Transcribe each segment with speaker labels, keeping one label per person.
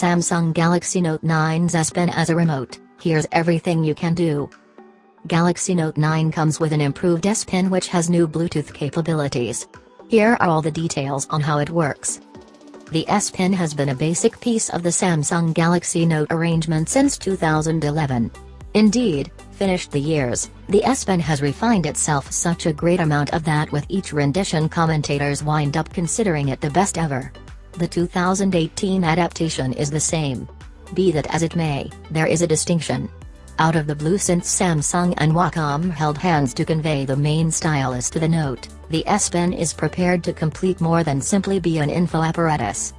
Speaker 1: Samsung Galaxy Note 9's S Pen as a remote, here's everything you can do. Galaxy Note 9 comes with an improved S Pen which has new Bluetooth capabilities. Here are all the details on how it works. The S Pen has been a basic piece of the Samsung Galaxy Note arrangement since 2011. Indeed, finished the years, the S Pen has refined itself such a great amount of that with each rendition commentators wind up considering it the best ever. The 2018 adaptation is the same. Be that as it may, there is a distinction. Out of the blue since Samsung and Wacom held hands to convey the main stylus to the Note, the S Pen is prepared to complete more than simply be an info apparatus.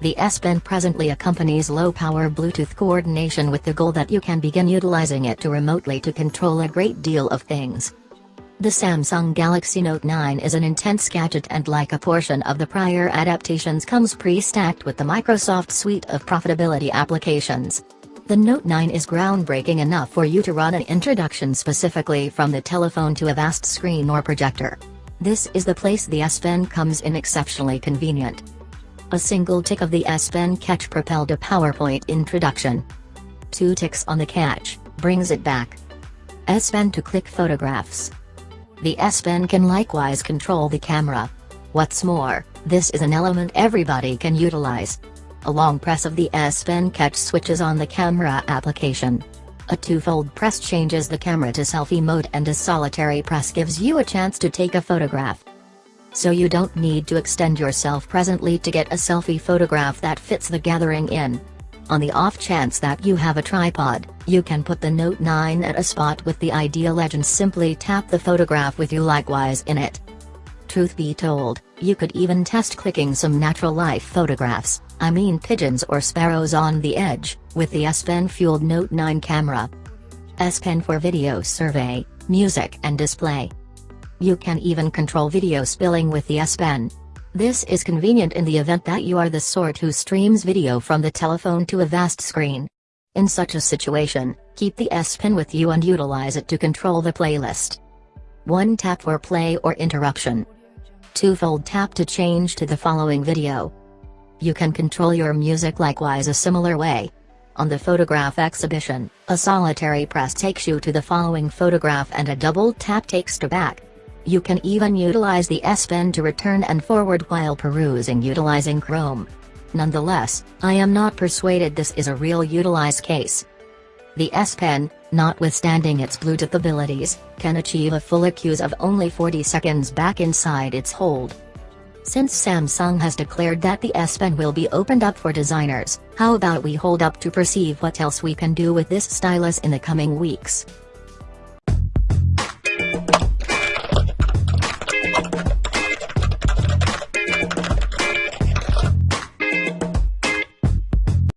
Speaker 1: The S Pen presently accompanies low-power Bluetooth coordination with the goal that you can begin utilizing it to remotely to control a great deal of things. The Samsung Galaxy Note 9 is an intense gadget and like a portion of the prior adaptations comes pre-stacked with the Microsoft suite of profitability applications. The Note 9 is groundbreaking enough for you to run an introduction specifically from the telephone to a vast screen or projector. This is the place the S Pen comes in exceptionally convenient. A single tick of the S Pen catch propelled a PowerPoint introduction. Two ticks on the catch, brings it back. S Pen to click photographs. The S Pen can likewise control the camera. What's more, this is an element everybody can utilize. A long press of the S Pen catch switches on the camera application. A two-fold press changes the camera to selfie mode and a solitary press gives you a chance to take a photograph. So you don't need to extend yourself presently to get a selfie photograph that fits the gathering in. On the off chance that you have a tripod, you can put the Note 9 at a spot with the ideal legend simply tap the photograph with you likewise in it. Truth be told, you could even test clicking some natural life photographs, I mean pigeons or sparrows on the edge, with the S Pen fueled Note 9 camera. S Pen for video survey, music and display. You can even control video spilling with the S Pen. This is convenient in the event that you are the sort who streams video from the telephone to a vast screen. In such a situation, keep the S Pen with you and utilize it to control the playlist. 1 tap for play or interruption. 2 fold tap to change to the following video. You can control your music likewise a similar way. On the photograph exhibition, a solitary press takes you to the following photograph and a double tap takes to back. You can even utilize the S Pen to return and forward while perusing utilizing Chrome. Nonetheless, I am not persuaded this is a real utilized case. The S Pen, notwithstanding its Bluetooth abilities, can achieve a full accuse of only 40 seconds back inside its hold. Since Samsung has declared that the S Pen will be opened up for designers, how about we hold up to perceive what else we can do with this stylus in the coming weeks.